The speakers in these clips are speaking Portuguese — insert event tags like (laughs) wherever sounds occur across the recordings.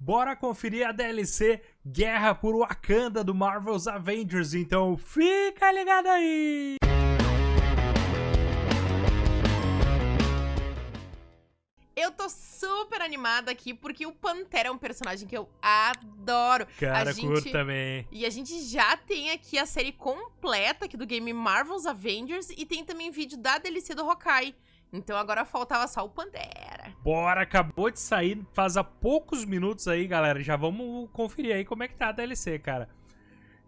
bora conferir a DLC Guerra por Wakanda do Marvel's Avengers, então fica ligado aí! Eu tô super animada aqui porque o Pantera é um personagem que eu adoro. Cara, a gente... curto também. E a gente já tem aqui a série completa aqui do game Marvel's Avengers e tem também vídeo da DLC do Hawkeye. Então agora faltava só o Pantera. Bora, acabou de sair faz há poucos minutos aí, galera. Já vamos conferir aí como é que tá a DLC, cara.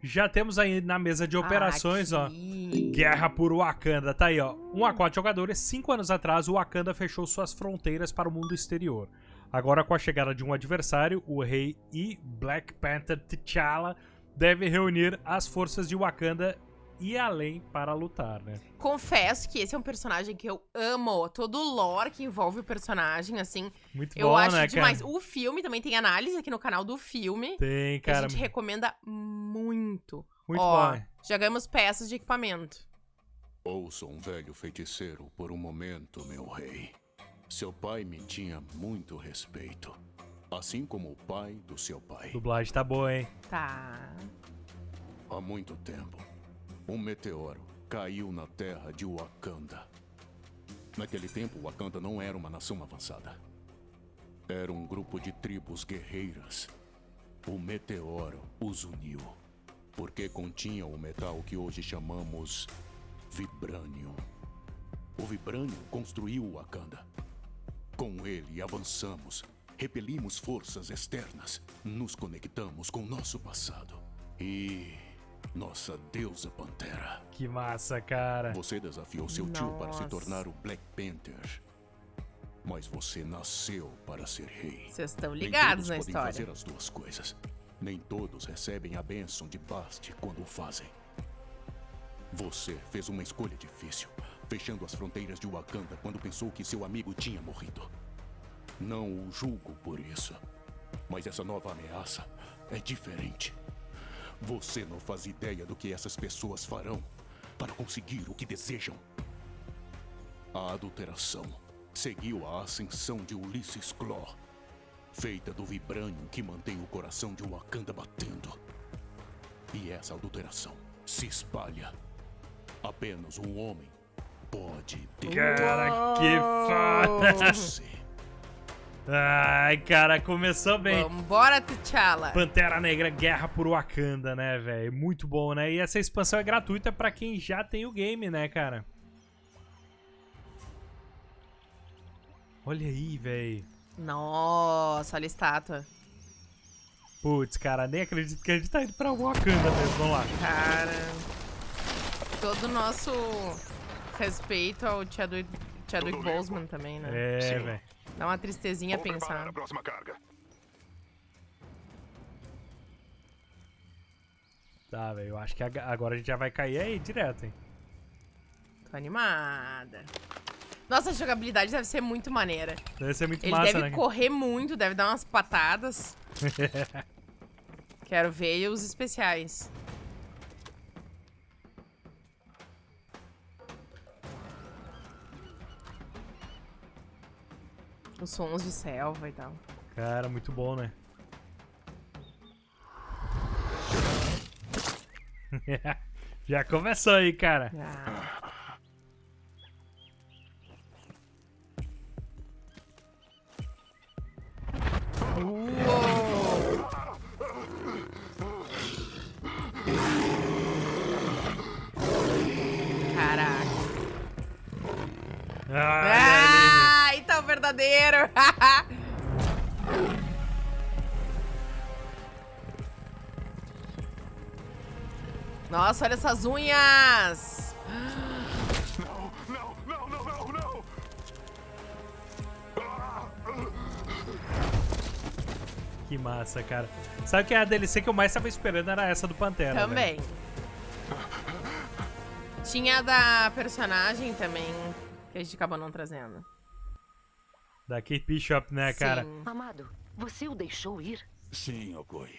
Já temos aí na mesa de operações, Aqui. ó. Guerra por Wakanda. Tá aí, ó. Um a quatro jogadores. Cinco anos atrás, o Wakanda fechou suas fronteiras para o mundo exterior. Agora, com a chegada de um adversário, o rei e Black Panther T'Challa devem reunir as forças de Wakanda e além para lutar, né? Confesso que esse é um personagem que eu amo. Todo o lore que envolve o personagem, assim, Muito eu bom, acho né, demais. cara? O filme também tem análise aqui no canal do filme. Tem, que a cara. gente recomenda muito. Muito Ó, bom. já ganhamos peças de equipamento. Ouça um velho feiticeiro por um momento, meu rei. Seu pai me tinha muito respeito. Assim como o pai do seu pai. Dublagem tá boa, hein? Tá. Há muito tempo, um meteoro caiu na terra de Wakanda. Naquele tempo, Wakanda não era uma nação avançada. Era um grupo de tribos guerreiras. O meteoro os uniu, porque continha o metal que hoje chamamos Vibranium. O Vibranium construiu Wakanda. Com ele avançamos, repelimos forças externas, nos conectamos com nosso passado. E nossa deusa Pantera. Que massa, cara. Você desafiou seu tio para se Nossa. tornar o Black Panther. Mas você nasceu para ser rei. Vocês estão Nem ligados todos na podem história. fazer as duas coisas. Nem todos recebem a bênção de Bast quando o fazem. Você fez uma escolha difícil, fechando as fronteiras de Wakanda quando pensou que seu amigo tinha morrido. Não o julgo por isso. Mas essa nova ameaça é diferente. Você não faz ideia do que essas pessoas farão para conseguir o que desejam. A adulteração seguiu a ascensão de Ulysses Claw, feita do vibrânio que mantém o coração de Wakanda batendo. E essa adulteração se espalha. Apenas um homem pode ter Cara, que foda. você. Ai, cara, começou bem. Vambora, T'Challa. Pantera Negra Guerra por Wakanda, né, velho? Muito bom, né? E essa expansão é gratuita pra quem já tem o game, né, cara? Olha aí, velho. Nossa, olha a estátua. Putz, cara, nem acredito que a gente tá indo pra Wakanda mesmo. Vamos lá. Cara. Todo o nosso respeito ao Chadwick, Chadwick Boseman também, né? É, velho. Dá uma tristezinha Vou pensar. a próxima carga. Tá, velho. Eu acho que ag- agora a gente já vai cair aí direto, hein? Tô animada. Nossa, a jogabilidade deve ser muito maneira. Deve ser muito Ele massa, deve né? correr muito, deve dar umas patadas. (laughs) Quero ver os especiais. Os sons de selva e tal. Cara, muito bom, né? (laughs) já começou aí, cara. Ah. Caraca. Ah, o verdadeiro. (laughs) Nossa, olha essas unhas. Não, não, não, não, não, não! Que massa, cara. Sabe que a DLC que eu mais tava esperando era essa do Pantera. Também. Tinha a da personagem também, que a gente acabou não trazendo. Da Kate Bishop, né, cara? Sim. Amado, você o deixou ir? Sim, Okoi.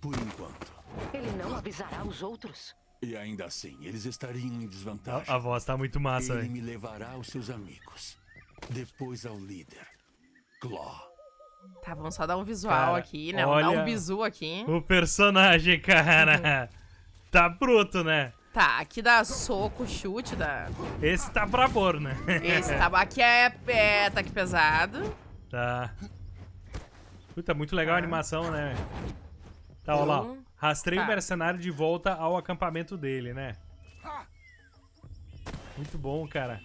Por enquanto. Ele não avisará os outros? E ainda assim, eles estariam em desvantagem. A, a voz tá muito massa, Ele velho. me levará aos seus amigos. Depois ao líder. Claw. Tá, vamos só dar um visual Cara, aqui, né? Vamos dar olha- um bizu aqui. O personagem, (laughs) cara. tá bruto, né? Tá, aqui dá soco, chute, dá... Esse tá brabor, né? Esse (laughs) tá... Aqui é, é tá aqui pesado. Tá. Puta, muito legal a Tá. animação, né? Tá, ó lá. Um. Rastrei o Tá. mercenário de volta ao acampamento dele, né? Muito bom, cara.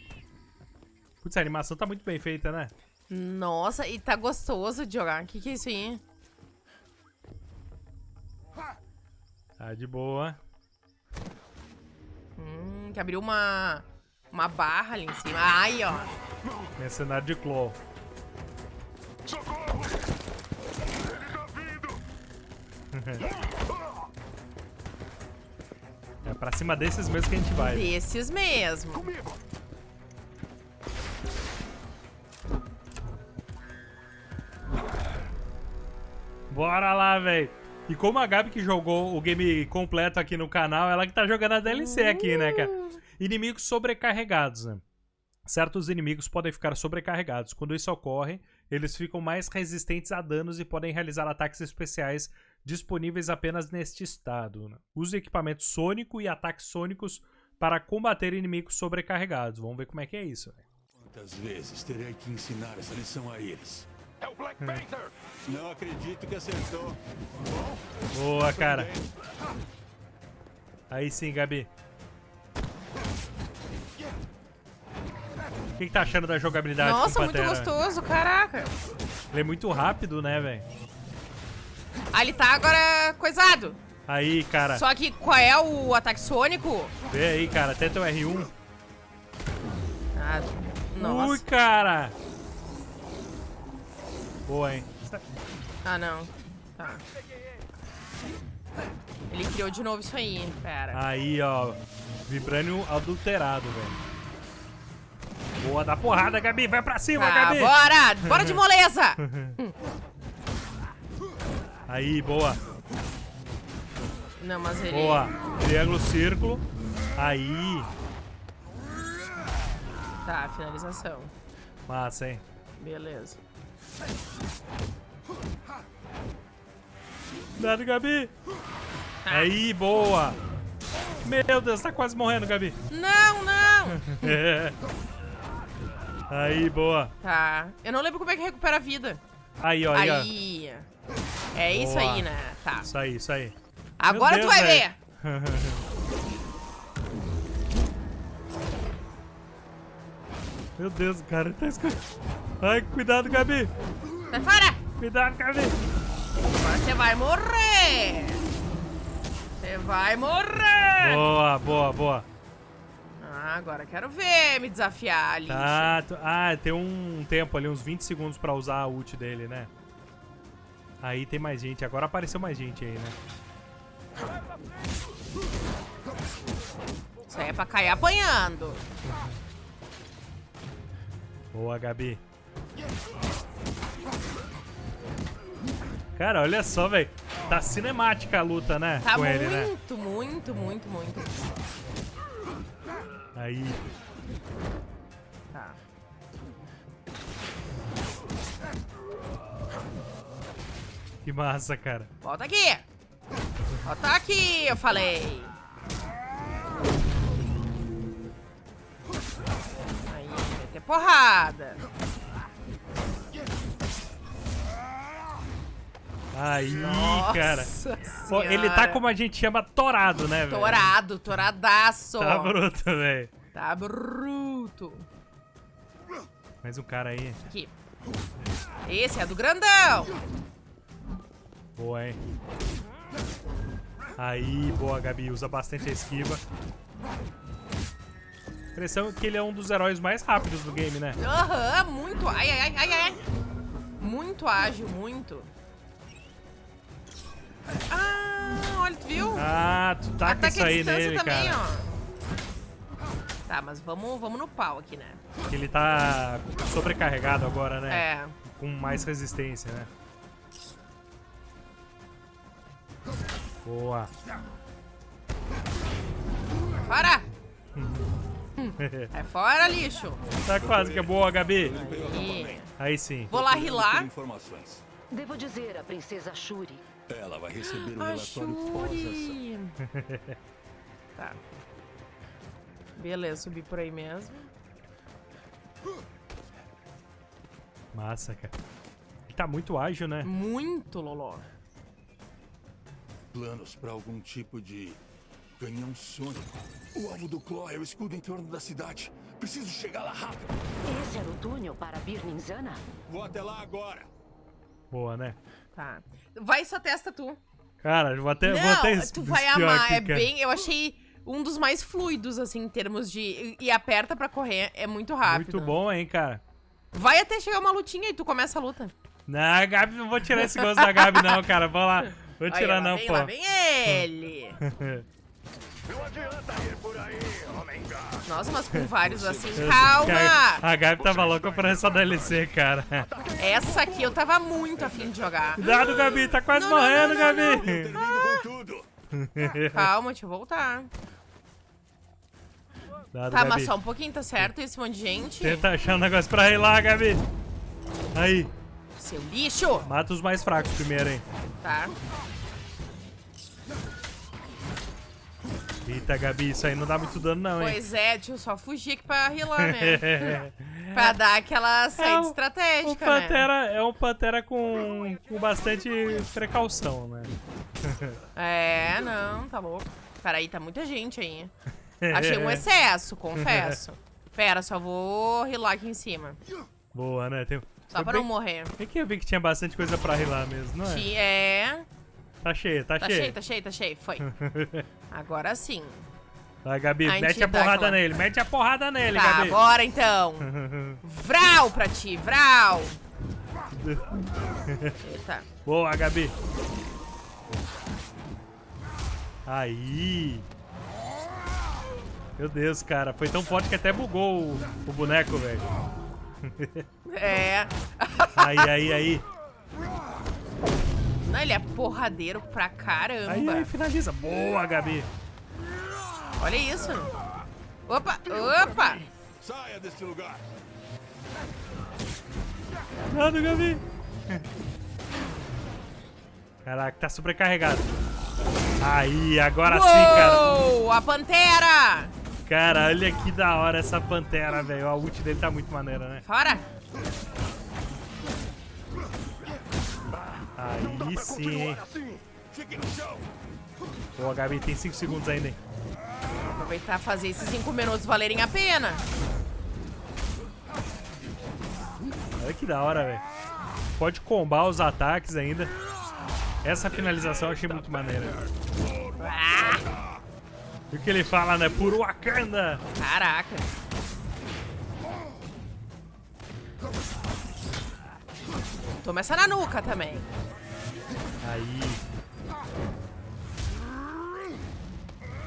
Putz, a animação tá muito bem feita, né? Nossa, e tá gostoso de jogar. O que que é isso aí? Tá de boa. Hum, que abriu uma... Uma barra ali em cima. Ai, ó. Mercenário de Claw. Socorro! Ele tá vindo! (laughs) É pra cima desses mesmo que a gente vai. Desses mesmo. Comigo! Bora lá, velho. E como a Gabi que jogou o game completo aqui no canal, ela que tá jogando a DLC aqui, né, cara? Inimigos sobrecarregados, né? Certos inimigos podem ficar sobrecarregados. Quando isso ocorre, eles ficam mais resistentes a danos e podem realizar ataques especiais disponíveis apenas neste estado. né? Use equipamento sônico e ataques sônicos para combater inimigos sobrecarregados. Vamos ver como é que é isso. velho. Quantas vezes terei que ensinar essa lição a eles? É o Black Panther! Não acredito que acertou. Boa, cara. Aí sim, Gabi. O que, que tá achando da jogabilidade Nossa, muito gostoso, caraca. Ele é muito rápido, né, velho? Ah, ele tá agora coisado. Aí, cara. Só que qual é o ataque sônico? Vê aí, cara. Até teu R1. Ah, Ui, nossa. cara. Boa, hein? Ah, não. Tá. Ele criou de novo isso aí. Pera. Aí, ó. Vibranium adulterado, velho. Boa, dá porrada, Gabi. Vai pra cima, Tá, Gabi. bora! Bora de moleza! (laughs) Aí, boa. Não, mas ele... Boa. Triângulo, círculo. Aí. Tá, finalização. Massa, hein? Beleza. Cuidado, Gabi. Aí, boa. Meu Deus, tá quase morrendo, Gabi. Não, não! (laughs) Aí, boa. Tá. Eu não lembro como é que recupera a vida. Aí, ó, aí, ó. Aí. É isso Boa. aí, né? Tá. Isso aí, isso aí. Agora Deus, tu vai velho. ver. (laughs) Meu Deus, o cara tá escutando. Ai, cuidado, Gabi. Sai fora! Cuidado, Gabi. Agora você vai morrer! Você vai morrer! Boa, boa, boa. Ah, agora quero ver me desafiar ali. Tá, ah, tem um tempo ali, uns 20 segundos pra usar a ult dele, né? Aí tem mais gente. Agora apareceu mais gente aí, né? Isso aí é pra cair apanhando. Boa, Gabi. Cara, olha só, velho. Tá cinemática a luta, né? Tá Com ele, né? muito, muito, muito, muito. Aí. Tá. Que massa, cara. Volta aqui! Volta aqui, eu falei! Aí, meter porrada. Aí, Nossa cara. Pô, ele tá como a gente chama torado, né, velho? Torado, toradaço. Tá bruto, velho. Tá bruto. Mais um cara aí. Aqui. Esse é do grandão. Boa, hein? Aí, boa, Gabi. Usa bastante a esquiva. Impressão que ele é um dos heróis mais rápidos do game, né? Aham, muito. Ai, ai, ai, ai, ai. Muito ágil, muito. Ah, olha, tu viu? Ah, tu taca Ataque isso aí distância nele, também, cara. ó. Tá, mas vamos, vamos no pau aqui, né? Ele tá sobrecarregado agora, né? É. Com mais resistência, né? Boa. Para! Sai (laughs) fora, lixo. Tá quase que é boa, Gabi. Aí. Aí sim. Vou lá rilar. informações. Devo dizer, a princesa Shuri. Ela vai receber um A relatório pós-ação. Shuri. (laughs) Tá. Beleza, subi por aí mesmo. Massa, cara. Ele tá muito ágil, né? Muito, Loló. Planos para algum tipo de canhão sônico. O alvo do Claw é o escudo em torno da cidade. Preciso chegar lá rápido. Esse era o túnel para Birninzana? Vou até lá agora. Boa, né? Tá. Vai só testa tu. Cara, eu vou até, vou Não, até tu vai amar. aqui, é cara. bem. Eu achei um dos mais fluidos, assim, em termos de. E aperta pra correr. É muito rápido. Muito bom, hein, cara. Vai até chegar uma lutinha e tu começa a luta. Não, Gabi, não vou tirar esse gosto da Gabi, não, cara. Vou lá. Vou Aí, tirar, lá não, vem, pô. Lá vem ele. (laughs) (laughs) (laughs) Não adianta Nossa, mas com vários assim. Calma! A Gabi tava louca por essa DLC, cara. Essa aqui eu tava muito afim de jogar. Cuidado, Gabi. Tá quase Não, morrendo, não, não, Gabi. Tudo. (laughs) Calma, deixa eu voltar. Cuidado, Tá, Gabi. mas só um pouquinho, tá certo? Esse monte de gente. Tenta achar um negócio pra ir lá, Gabi. Aí. Seu lixo! Mata os mais fracos primeiro, hein. Tá. Eita, Gabi, isso aí não dá muito dano, não, hein. Pois é, deixa eu só fugir aqui pra rilar, né? (laughs) pra dar aquela saída É, O estratégica, né? Pantera é um Pantera com, com bastante precaução, né? É, não, tá louco. Peraí, tá muita gente aí. (laughs) Achei um excesso, confesso. (laughs) Pera, só vou rilar aqui em cima. Boa, né? Tem... Só Foi pra bem- não morrer. É que eu vi que tinha bastante coisa pra rilar mesmo, não é? É. Tá cheio, tá, Tá cheio. cheio, tá cheio, tá cheio. Foi. (laughs) Agora sim. Vai, Gabi, A mete a porrada aquela- nele, mete a porrada nele, Tá, Gabi. bora então. (laughs) Vral pra ti, vral. Eita. Boa, Gabi. Aí. Meu Deus, cara. Foi tão forte que até bugou o, o boneco, velho. É. (laughs) Aí, aí, aí. Não, ele é porradeiro pra caramba. Aí, aí, finaliza. Boa, Gabi. Olha isso. Opa, opa. Saia deste lugar. Cuidado, Gabi. Caraca, tá sobrecarregado. Aí, agora sim, cara. Uou, a pantera. Cara, olha que da hora essa pantera, velho. A ult dele tá muito maneira, né? Fora. Aí sim, hein. Assim. Boa, Gabi, tem 5 segundos ainda, hein? Aproveitar e fazer esses 5 minutos valerem a pena. Olha que da hora, velho. Pode combar os ataques ainda. Essa finalização eu achei muito maneira. Ah, E o que ele fala, né? Por Wakanda! caraca. Toma essa na nuca também. Aí.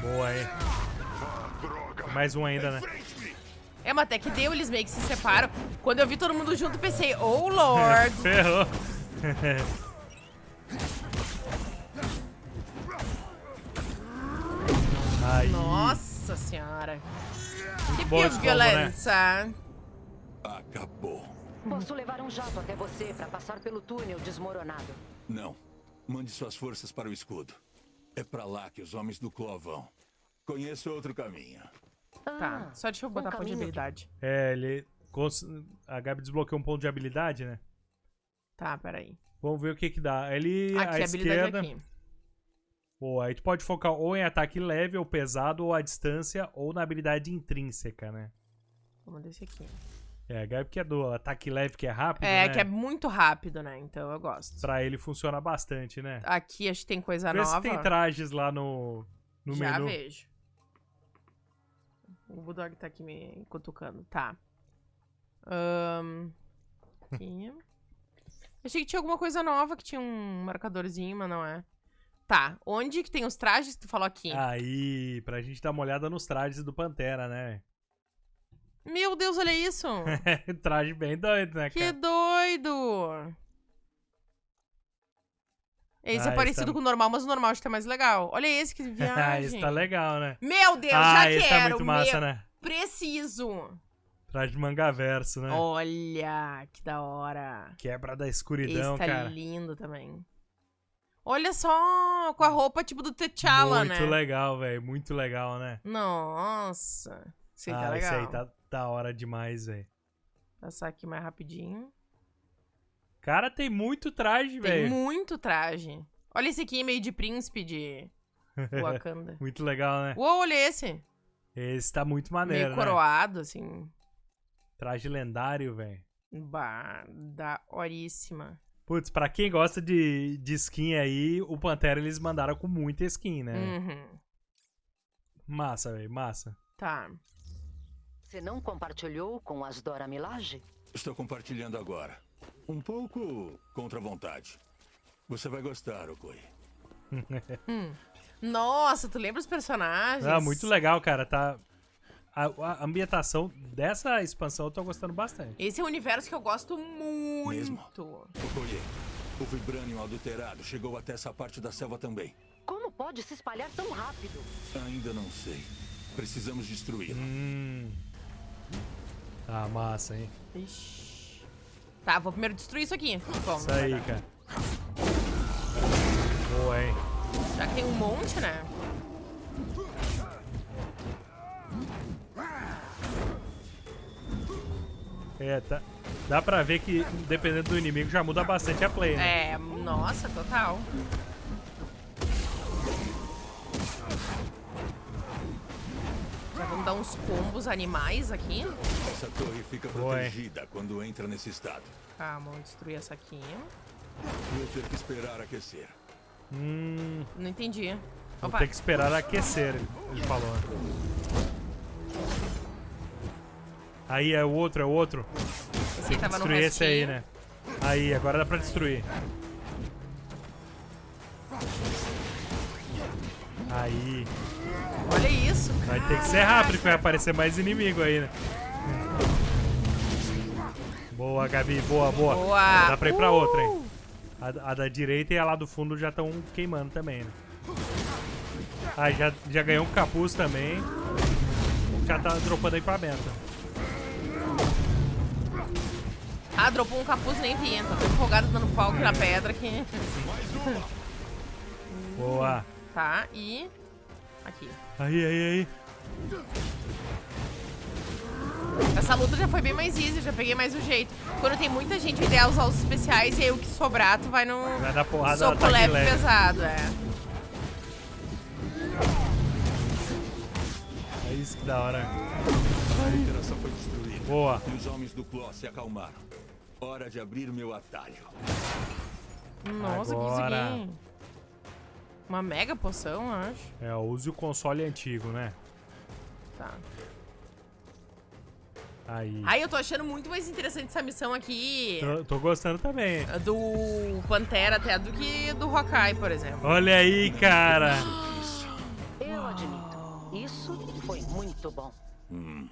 Boa, hein? Droga. Mais um ainda, né? É, mas até que deu, eles meio que se separam. Quando eu vi todo mundo junto, pensei, oh lord. (laughs) Ferrou. (laughs) Aí. Nossa senhora. Que bom né? violência. Acabou. Posso levar um jato até você para passar pelo túnel desmoronado. Não. Mande suas forças para o escudo. É para lá que os homens do Claw vão. Conheço outro caminho. Tá, Ah, só deixa eu um botar ponto de habilidade. É, ele. A Gabi desbloqueou um ponto de habilidade, né? Tá, peraí. Vamos ver o que que dá. Ele. Aqui, à habilidade esquerda. aqui. Boa, aí tu pode focar ou em ataque leve ou pesado, ou à distância, ou na habilidade intrínseca, né? Vamos desse aqui. É, a Gabi que é do ataque leve, que é rápido, É, né? que é muito rápido, né? Então eu gosto. Pra ele funciona bastante, né? Aqui acho que tem coisa Vê nova. se tem trajes lá no, no Já menu. vejo. O Bulldog tá aqui me cutucando. Tá. Ahn, aqui. (laughs) Achei que tinha alguma coisa nova, que tinha um marcadorzinho, mas não é. Tá. Onde que tem os trajes que tu falou aqui? Aí, pra gente dar uma olhada nos trajes do Pantera, né? Meu Deus, olha isso! (laughs) Traje bem doido, né, que cara? doido! Esse Ah, é esse parecido tá- com o normal, mas o normal acho que tá mais legal. Olha esse que (laughs) Ah, viagem. esse tá legal, né? Meu Deus, ah, já esse quero! tá muito massa, meu... né? Preciso! Traje de manga verso, né? Olha, que da hora. Quebra da Esse escuridão, tá cara. lindo também. Olha só, com a roupa tipo do T'Challa, Muito né? legal, velho. Muito legal, né? Nossa. Esse aí ah, tá legal. esse aí tá da hora demais, velho. Passar aqui mais rapidinho. Cara, tem muito traje, Tem velho. muito traje. Olha esse aqui, meio de príncipe de (laughs) Wakanda. muito legal, né? Uou, olha esse. Esse tá muito maneiro, meio né? coroado, assim. Traje lendário, velho. Bah, da horíssima. Putz, pra quem gosta de, de skin aí, o Pantera eles mandaram com muita skin, né? Uhum. Massa, velho, massa. Tá. Você não compartilhou com as Dora Milaje? Estou compartilhando agora. Um pouco contra a vontade. Você vai gostar, Okoi. (laughs) Nossa, tu lembra os personagens? Ah, muito legal, cara. Tá. A, a ambientação dessa expansão eu tô gostando bastante. Esse é um universo que eu gosto muito. Mesmo? Okoi, o Vibranium adulterado chegou até essa parte da selva também. Como pode se espalhar tão rápido? Ainda não sei. Precisamos destruí-lo. Hum. Tá massa, hein? Ixi. Tá, vou primeiro destruir isso aqui. Bom, Isso aí, cara. Boa, hein? já que tem um monte, né? É, tá. Dá pra ver que, dependendo do inimigo, já muda bastante a play, né? É, nossa, total. Já vamos dar uns combos animais aqui. Essa torre fica protegida quando entra nesse estado. Calma, vamos destruir essa aqui. Vou ter que esperar aquecer. Hum. Não entendi. Vou Opa, ter que esperar aquecer, ele falou. Aí é o outro, é o outro. esse tava no Destruir esse aí, né? Aí, agora dá pra destruir. Aí. Olha isso. Vai ter que ser rápido que vai aparecer mais inimigo aí, né? Boa, Gabi. Boa, boa. Boa. Dá pra ir pra outra, hein? Uh! A, a da direita e a lá do fundo já estão queimando também, né? Ah, já, já ganhou um capuz também. Já tá dropando equipamento. Ah, dropou um capuz nem vi. Tô tão empolgado dando pau aqui na pedra que... (laughs) Boa. Tá, e... Aqui. Aí, aí, aí. Essa luta já foi bem mais easy, já peguei mais o jeito. Quando tem muita gente, o ideal é usar os especiais e aí o que sobrar, tu vai no Vai dar porrada soco ataque leve leve. pesado, é. É isso que da hora. A interação foi destruída. Boa. E os homens do Claw se acalmaram. Hora de abrir meu atalho. Nossa, que isso Agora. aqui? Uma mega poção, eu acho. É, use o console antigo, né? Tá. Aí. Ai, eu tô achando muito mais interessante essa missão aqui Tô, tô gostando também. do Pantera até do que do Hawkeye, por exemplo. Olha aí, cara. Eu admito. Isso foi muito bom. Hum.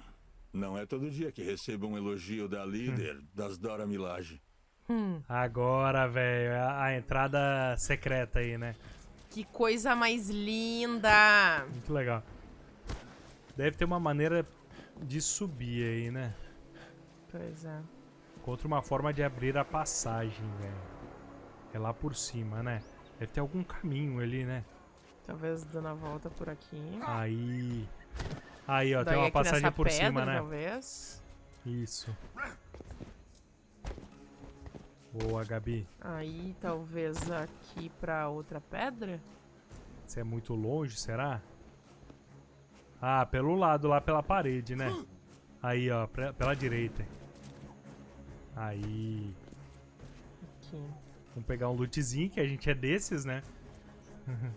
Não é todo dia que recebo um elogio da líder das Dora Milaje. Hum, Agora, velho, é a, a entrada secreta aí, né? que coisa mais linda! Muito legal. Deve ter uma maneira de subir aí, né? Pois é. Encontra uma forma de abrir a passagem, velho. É lá por cima, né? Deve ter algum caminho ali, né? Talvez dando a volta por aqui. Aí. Aí, ó, Daí tem uma passagem por pedra, cima, né? Talvez. Isso. Boa, Gabi. Aí, talvez aqui pra outra pedra? Você é muito longe, será? Ah, pelo lado, lá pela parede, né? Aí, ó, pre- pela direita. Aí. Aqui. Vamos pegar um lootzinho, que a gente é desses, né? (laughs)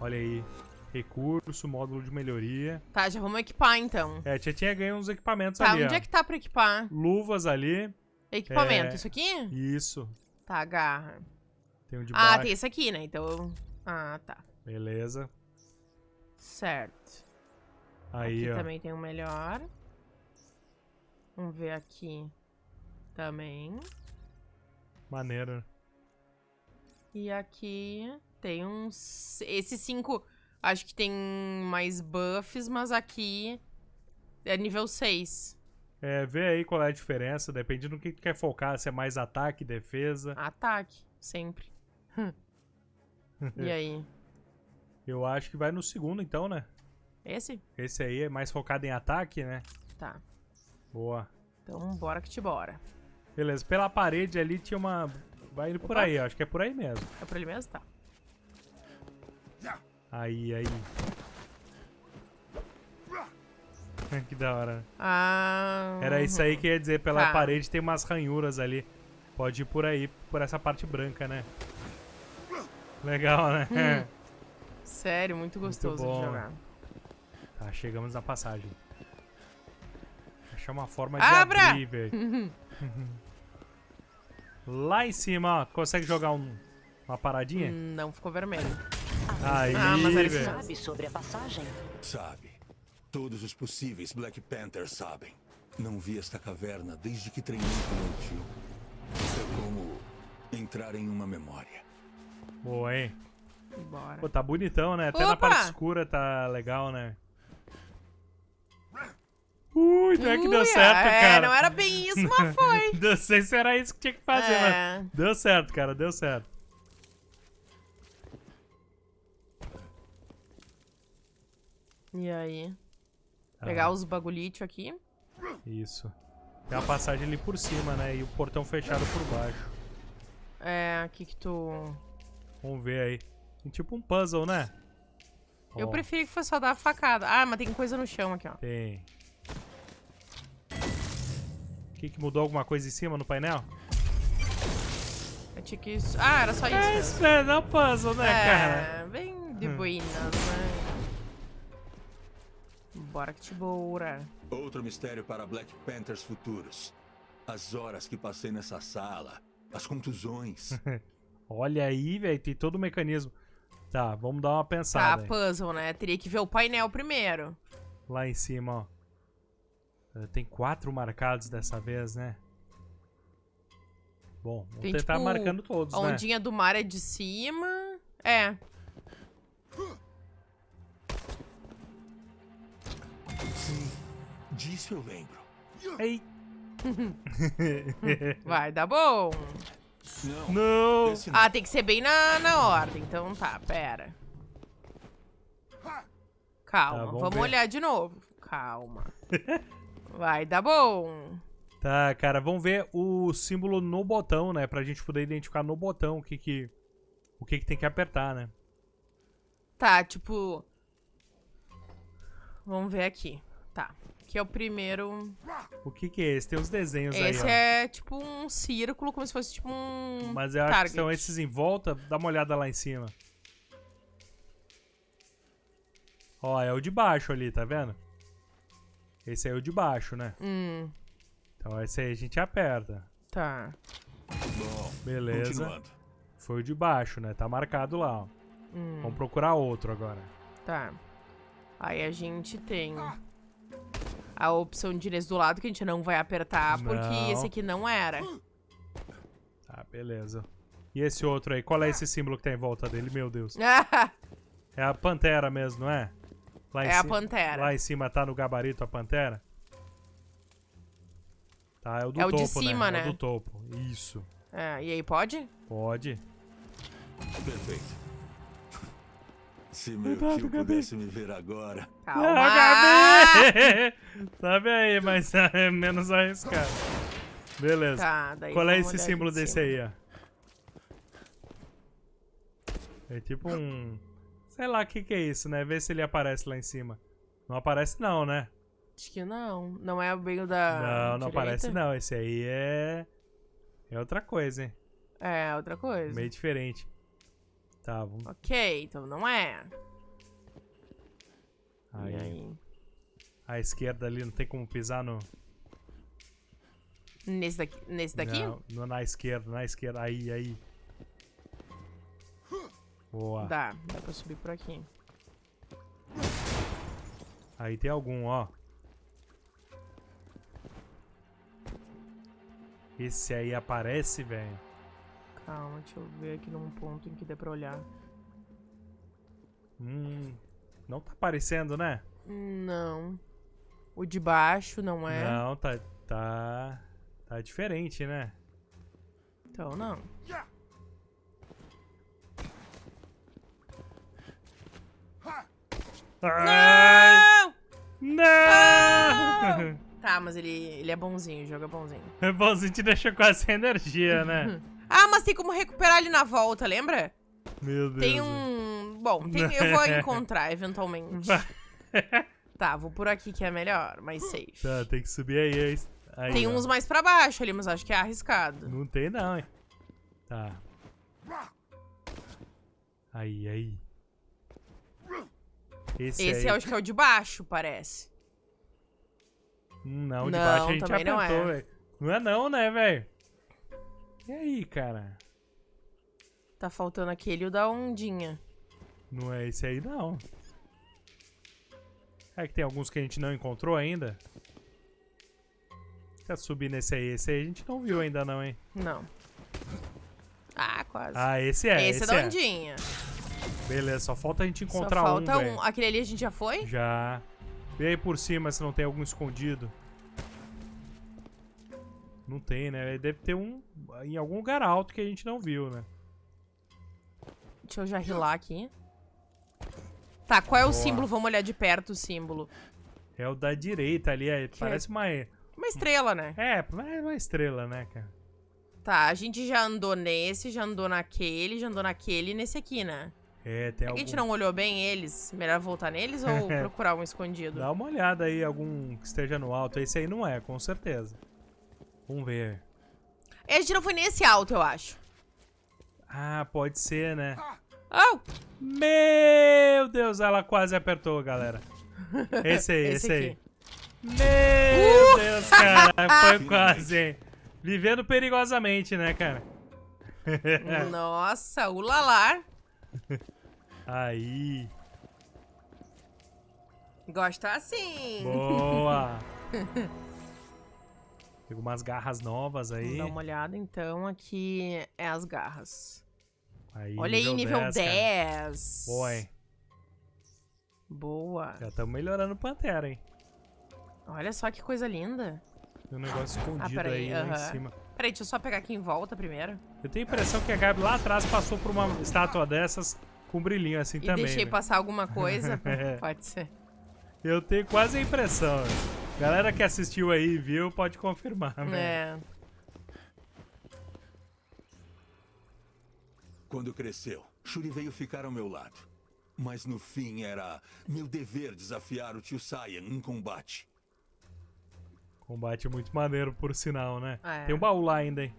Olha aí. Recurso, módulo de melhoria. Tá, já vamos equipar então. É, tia tinha ganho uns equipamentos Tá, ali, onde ó. é que tá pra equipar? Luvas ali. Equipamento, É. isso aqui? Isso. Tá, agarra. Tem um de Ah, tem esse aqui, né? Então. Ah, tá. Beleza. Certo. Aí, aqui ó. também tem um melhor. Vamos ver aqui também. Maneiro. E aqui tem uns. Esses cinco Acho que tem mais buffs, mas aqui é nível 6. É, vê aí qual é a diferença, depende do que tu quer focar, se é mais ataque, defesa. Ataque, sempre. (laughs) E aí? (laughs) Eu acho que vai no segundo então, né? Esse? Esse aí é mais focado em ataque, né? Tá. Boa. Então, bora que te bora. Beleza, pela parede ali tinha uma... Vai indo por Opa. aí, ó. acho que é por aí mesmo. É por ele mesmo? Tá. Aí, aí. (laughs) que da hora. né? Ah. Era isso aí que ia dizer, pela Tá. parede tem umas ranhuras ali. Pode ir por aí, por essa parte branca, né? Legal, né? Hum. (laughs) Sério, muito gostoso bom. de jogar. Tá, chegamos na passagem. Achar uma forma de Abra! abrir, velho. (laughs) Lá em cima, ó. Consegue jogar um- uma paradinha? Não ficou vermelho. Aí, Ah, mas isso. velho. Sabe sobre a passagem? Sabe. Todos os possíveis Black Panthers sabem. Não vi esta caverna desde que treinei com meu tio. É como entrar em uma memória. Boa, hein? Bora. Pô, tá bonitão, né? Até na Opa! parte escura tá legal, né? Ui, não é que deu Ui, certo, é, cara. não era bem isso, mas (laughs) foi. Não sei se era isso que tinha que fazer, É. mas deu certo, cara, deu certo. E aí? Tá, Pegar os bagulhitos aqui. Isso. Tem uma passagem ali por cima, né? E o portão fechado por baixo. É, aqui que tu... Vamos ver aí. Tem tipo um puzzle, né? Eu Ó, preferi que fosse só dar a facada. Ah, mas tem coisa no chão aqui, ó. Tem. O que, que mudou alguma coisa em cima no painel? Eu tinha que... Ah, era só isso É isso, é, é um puzzle, né, cara? É, bem de boinas, né? Bora que te bora. Outro mistério para Black Panthers futuros. As horas que passei nessa sala. As contusões. (laughs) Olha aí, velho, tem todo o mecanismo. Tá, vamos dar uma Tá, pensada. aí. puzzle, né? Teria que ver o painel primeiro. Lá em cima, ó. Eh, Tem quatro marcados dessa vez, né? Bom, vamos Tem, tentar tipo, marcando todos, A né? ondinha do mar é de cima. É. Sim, disso eu lembro. Ei! (laughs) Vai dar bom. Não, Não! Ah, tem que ser bem na, na ordem. Então tá, pera. Calma, Tá, vamos vamos ver. olhar de novo. Calma. (laughs) Vai dar bom. Tá, cara, vamos ver o símbolo no botão, né? Pra gente poder identificar no botão o que que, o que, que tem que apertar, né? Tá, tipo. Vamos ver aqui. Tá. Aqui é o primeiro. O que que é esse? Tem os desenhos aí, Esse ó. é tipo um círculo, como se fosse tipo um. Mas eu acho target. que são esses em volta. Dá uma olhada lá em cima. Ó, é o de baixo ali, tá vendo? Esse aí é o de baixo, né? Hum, Então esse aí a gente aperta. tá. Bom, Beleza. continuando. Foi o de baixo, né? Tá marcado lá, ó. Hum, Vamos procurar outro agora. tá. Aí a gente tem a opção de nesse do lado que a gente não vai apertar, porque Não. esse aqui não era. Tá, beleza. E esse outro aí? Qual é esse símbolo que tá em volta dele? Meu Deus. (laughs) É a pantera mesmo, não é? Lá em é a pantera. Lá em cima tá no gabarito a pantera? Tá, é o do É o topo, de cima, É né? o do topo. Isso. É, e aí pode? Pode. Perfeito. Se meu Cuidado, tio Gabi. pudesse me ver agora. Calma. Ah, Gabi! (laughs) Sabe aí, mas é menos arriscado. Beleza. Tá, Qual é esse símbolo desse aí, ó? É tipo um... Sei lá o que que é isso, né? Vê se ele aparece lá em cima. Não aparece não, né? Acho que não. Não é o bem da. não, não direita? aparece não. Esse aí é... É outra coisa, hein? É, outra coisa. Meio diferente. Tá, vamos... Ok, então não é. Aí. Aí? A esquerda ali, não tem como pisar no... Nesse daqui? Nesse daqui? Não, no- na esquerda, na esquerda. Aí, aí. Boa. Dá, dá pra subir por aqui. Aí tem algum, ó. Esse aí aparece, velho. Calma, deixa eu ver aqui num ponto em que dê pra olhar. Hum, Não tá aparecendo, né? Não. O de baixo não é. Não, tá, tá, tá diferente, né? Então não. Ai, Não! não! Tá, mas ele, ele é bonzinho, o jogo (laughs) é bonzinho. É bonzinho te deixa quase sem energia, né? (laughs) Ah, mas tem como recuperar ele na volta, lembra? Meu Deus. Tem um. Bom, tem- eu vou (laughs) encontrar eventualmente. Tá, vou por aqui que é melhor, mais safe. Tá, tem que subir aí. aí, Tem ó. uns mais pra baixo ali, mas acho que é arriscado. Não tem não, hein? Tá. Aí, aí. Esse, Esse aí. é, acho que é o de baixo, parece. Hum, Não, de Não, baixo a gente não apertou, é. velho. Não é não, né, velho? E aí, cara? Tá faltando aquele e o da ondinha. Não é esse aí, não. É que tem alguns que a gente não encontrou ainda. Quer subir nesse aí? Esse aí a gente não viu ainda não, hein? Não. Ah, quase. Ah, esse é, esse, esse, é da é. ondinha. Beleza, só falta a gente encontrar Só um, falta velho. um. Aquele ali a gente já foi? Já. Vê aí por cima se não tem algum escondido. Não tem, né? Deve ter um em algum lugar alto que a gente não viu, né? Deixa eu já rilar aqui. Tá, qual é o Boa. símbolo? Vamos olhar de perto o símbolo. É o da direita ali, é, parece uma... Uma estrela, né? É, é uma estrela, né, cara? Tá, a gente já andou nesse, já andou naquele, já andou naquele e nesse aqui, né? É, tem A algum... gente não olhou bem eles. Melhor voltar neles ou (laughs) procurar um escondido? Dá uma olhada aí, algum que esteja no alto. Esse aí não é, com certeza. Vamos ver. A gente não foi nesse alto, eu acho. Ah, pode ser, né? Oh! Meu Deus, ela quase apertou, galera. (laughs) Esse aí, esse, Esse aí. Meu Deus, cara. Foi (laughs) quase, hein? Vivendo perigosamente, né, cara? (laughs) Nossa, ulalar. Aí. Gosta assim. Boa. Pegou umas garras novas Vamos aí. dar uma olhada, então. Aqui é as garras. aí Olha aí, nível 10. 10. cara. Boa, hein? Boa. Já estamos melhorando o Pantera, hein? Olha só que coisa linda. Tem um negócio escondido peraí, aí lá em cima. Peraí, deixa eu só pegar aqui em volta primeiro. Eu tenho a impressão que a Gabi lá atrás passou por uma estátua dessas com brilhinho assim E também. deixei né? passar alguma coisa. É. (laughs) Pode ser. Eu tenho quase a impressão. Galera que assistiu aí e viu, pode confirmar. né? É. Quando cresceu, Shuri veio ficar ao meu lado. Mas no fim era meu dever desafiar o tio Saiyan em combate. Combate muito maneiro, por sinal, né? É. Tem um baú lá ainda, hein?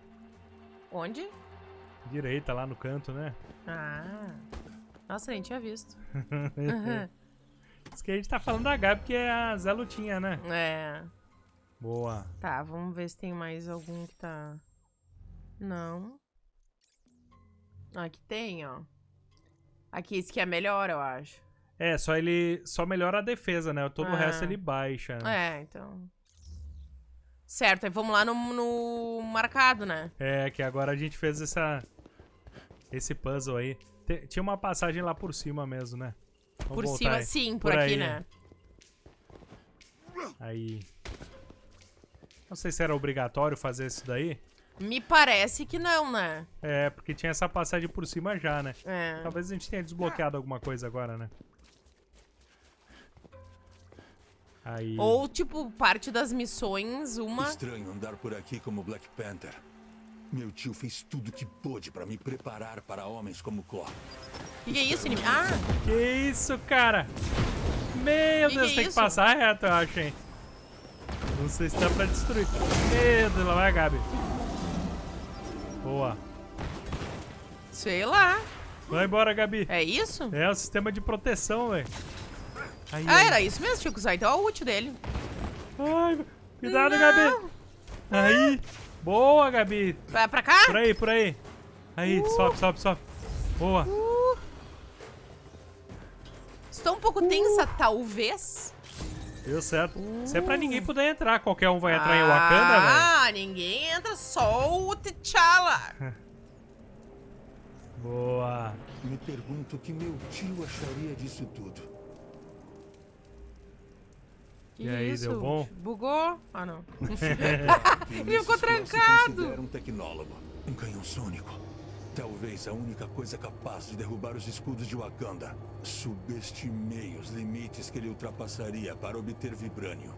Onde? Direita, lá no canto, né? Ah. Nossa, nem tinha visto. (laughs) (laughs) Isso que a gente tá falando da Gabi, porque é a Zé Lutinha, né? É. Boa. Tá, vamos ver se tem mais algum que tá. Não. Aqui tem, ó. Aqui, esse que é melhor, eu acho. É, só ele só melhora a defesa, né? Todo o Ah. resto ele baixa. né? É, então. Certo, aí vamos lá no, no marcado, né? É, que agora a gente fez essa esse puzzle aí. Tinha uma passagem lá por cima mesmo, né? Vamos por cima, aí. sim, por, Por aqui, aí. né? Aí. Não sei se era obrigatório fazer isso daí. Me parece que não, né? É, porque tinha essa passagem por cima já, né? É. Talvez a gente tenha desbloqueado alguma coisa agora, né? Aí. Ou, tipo, parte das missões, uma. Estranho andar por aqui como Black Panther. Meu tio fez tudo que pôde para me preparar para homens como Claw. Que, que é isso, inimigo? Ah! Que isso, cara? Meu Que Deus, que é tem que isso? passar reto, eu acho, hein? Não sei se dá pra destruir. Meu Deus, lá vai Gabi. Boa. Sei lá. Vai embora, Gabi. É isso? É o sistema de proteção, velho. Ah, aí. era isso mesmo, tinha que usar. Então é o útil dele. Ai, cuidado, Não. Gabi. Aí. Boa, Gabi. Vai pra cá? Por aí, por aí. Aí, sobe, sobe, sobe. Boa. Estou um pouco tensa, talvez. Deu certo. Isso é pra ninguém poder entrar. Qualquer um vai entrar em Wakanda, velho. Ah, ninguém entra, só o T'Challa. (laughs) Boa. Me pergunto o que meu tio acharia disso tudo. Que E aí, isso? deu bom? Bugou? Ah, não. (laughs) (laughs) Ele ficou trancado. considera um tecnólogo, um canhão sônico. Talvez a única coisa capaz de derrubar os escudos de Wakanda. Subestimei os limites que ele ultrapassaria para obter vibrânio.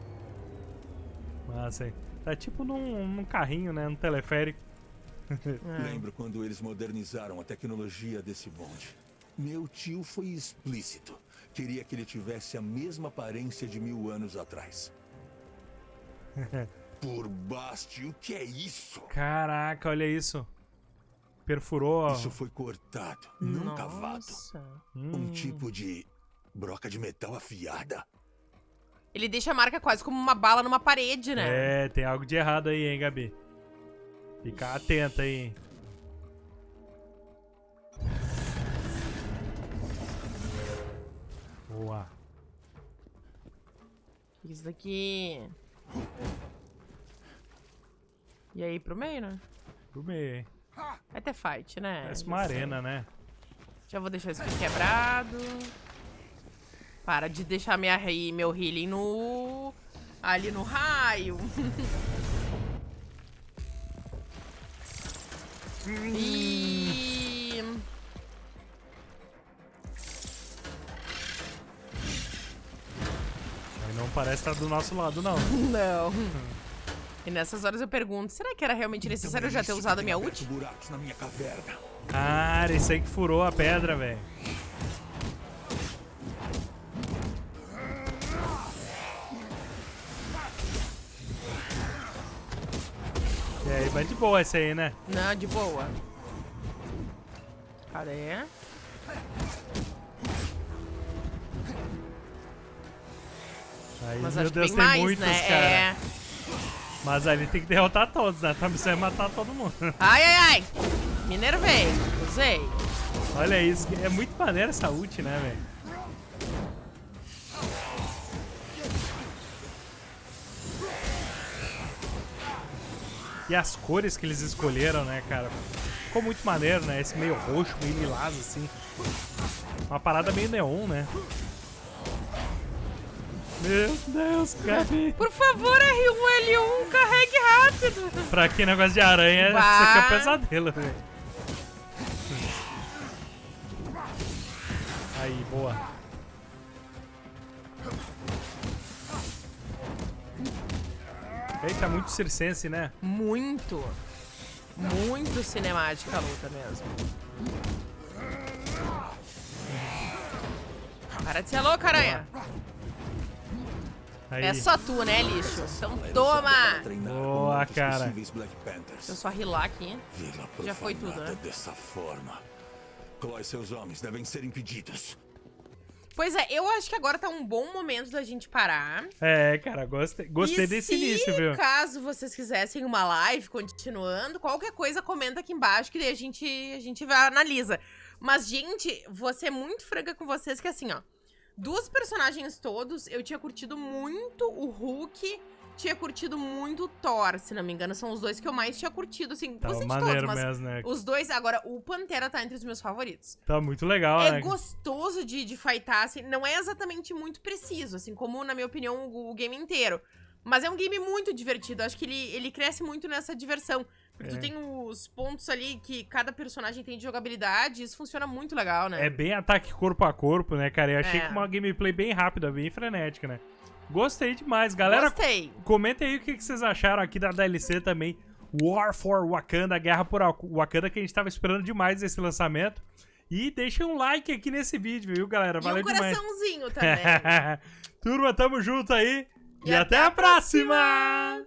Massa, hein? Tá tipo num, num carrinho, né? Num teleférico. (laughs) É. Lembro quando eles modernizaram a tecnologia desse bonde. Meu tio foi explícito. Queria que ele tivesse a mesma aparência de mil anos atrás. (laughs) Por baste, o que é isso? Caraca, olha isso. Perfurou. ó. Isso foi cortado, não cavado. Nossa. Hum. Um tipo de broca de metal afiada. Ele deixa a marca quase como uma bala numa parede, né? É, tem algo de errado aí, hein, Gabi? Fica atenta aí, hein? Boa. Isso daqui. E aí, pro meio, né? Pro meio, hein? Vai ter fight, né? Parece uma arena, né? Já vou deixar isso aqui quebrado. Para de deixar minha, meu healing no... Ali no raio. (laughs) e... Não parece estar do nosso lado, não. (laughs) Não. E nessas horas eu pergunto, será que era realmente necessário eu já ter Isso usado a minha ult? buracos na minha caverna. Ah, era esse aí que furou a pedra, velho. E aí, vai de boa esse aí, né? Não, de boa. Cadê? Aí, Mas meu acho que Deus, tem mais, muitos, né? cara. É. Mas ali tem que derrotar todos, né? Tá missão é matar todo mundo. Ai, ai, ai. Me enervei. Usei. Olha isso, é muito maneiro essa ult, né, velho? E as cores que eles escolheram, né, cara? Ficou muito maneiro, né? Esse meio roxo, meio lilás, assim. Uma parada meio neon, né? Meu Deus, Gabi. Por favor, R1L1, carregue rápido. Pra quem negócio de aranha, isso Vá. aqui é um pesadelo, velho. Aí, boa. Eita, muito circense, né? Muito. Muito cinemática a luta mesmo. Para de ser louca, aranha. Aí. É só tu, né, lixo? Então toma. Boa, cara. Deixa eu só rilar aqui. Já foi tudo, né? dessa forma. Chloe e seus homens devem ser impedidos. Pois é, eu acho que agora tá um bom momento da gente parar. É, cara, gostei, gostei e desse se início, viu? caso vocês quisessem uma live continuando, qualquer coisa comenta aqui embaixo que daí a gente, a gente vai analisa. Mas, gente, vou ser muito franca com vocês que assim, ó. Dos personagens todos, eu tinha curtido muito o Hulk, tinha curtido muito o Thor, se não me engano. São os dois que eu mais tinha curtido, assim. Tá gostei de todos, mas mesmo, né? os dois, agora, o Pantera tá entre os meus favoritos. Tá muito legal, É né? gostoso de, de fightar, assim, não é exatamente muito preciso, assim, como, na minha opinião, o, o game inteiro. Mas é um game muito divertido, acho que ele, ele cresce muito nessa diversão. Porque É. tu tem os pontos ali que cada personagem tem de jogabilidade, isso funciona muito legal, né? É bem ataque corpo a corpo, né, cara? Eu achei É. que uma gameplay bem rápida, bem frenética, né? Gostei demais. Galera, Gostei. Comentem aí o que vocês acharam aqui da DLC também. War for Wakanda, Guerra por Wakanda, que a gente tava esperando demais esse lançamento. E deixem um like aqui nesse vídeo, viu, galera? E Valeu demais. coraçãozinho (laughs) também. Turma, tamo junto aí. E, até, a próxima.